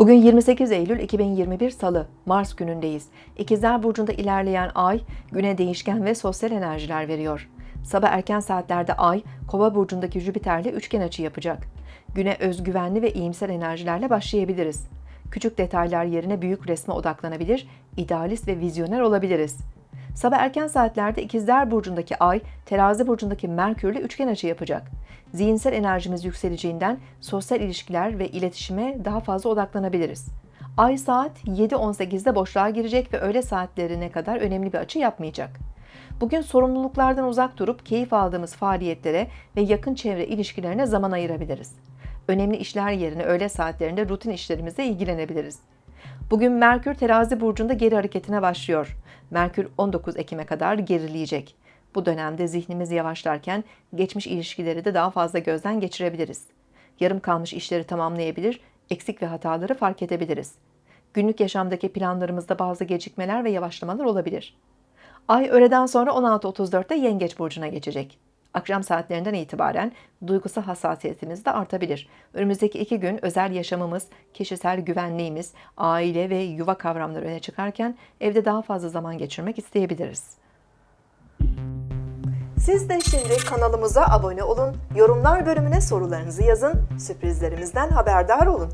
Bugün 28 Eylül 2021 Salı, Mars günündeyiz. İkizler Burcu'nda ilerleyen ay, güne değişken ve sosyal enerjiler veriyor. Sabah erken saatlerde ay, Kova Burcu'ndaki Jüpiter'le üçgen açı yapacak. Güne özgüvenli ve iyimser enerjilerle başlayabiliriz. Küçük detaylar yerine büyük resme odaklanabilir, idealist ve vizyoner olabiliriz. Sabah erken saatlerde İkizler Burcu'ndaki Ay, Terazi Burcu'ndaki Merkür'le üçgen açı yapacak. Zihinsel enerjimiz yükseleceğinden sosyal ilişkiler ve iletişime daha fazla odaklanabiliriz. Ay saat 7.18'de boşluğa girecek ve öğle saatlerine kadar önemli bir açı yapmayacak. Bugün sorumluluklardan uzak durup keyif aldığımız faaliyetlere ve yakın çevre ilişkilerine zaman ayırabiliriz. Önemli işler yerine öğle saatlerinde rutin işlerimizle ilgilenebiliriz. Bugün Merkür terazi burcunda geri hareketine başlıyor. Merkür 19 Ekim'e kadar gerileyecek. Bu dönemde zihnimiz yavaşlarken geçmiş ilişkileri de daha fazla gözden geçirebiliriz. Yarım kalmış işleri tamamlayabilir, eksik ve hataları fark edebiliriz. Günlük yaşamdaki planlarımızda bazı gecikmeler ve yavaşlamalar olabilir. Ay öğleden sonra 16.34'te Yengeç burcuna geçecek. Akşam saatlerinden itibaren duygusal hassasiyetimiz de artabilir. Önümüzdeki iki gün özel yaşamımız, kişisel güvenliğimiz, aile ve yuva kavramları öne çıkarken evde daha fazla zaman geçirmek isteyebiliriz. Siz de şimdi kanalımıza abone olun, yorumlar bölümüne sorularınızı yazın, sürprizlerimizden haberdar olun.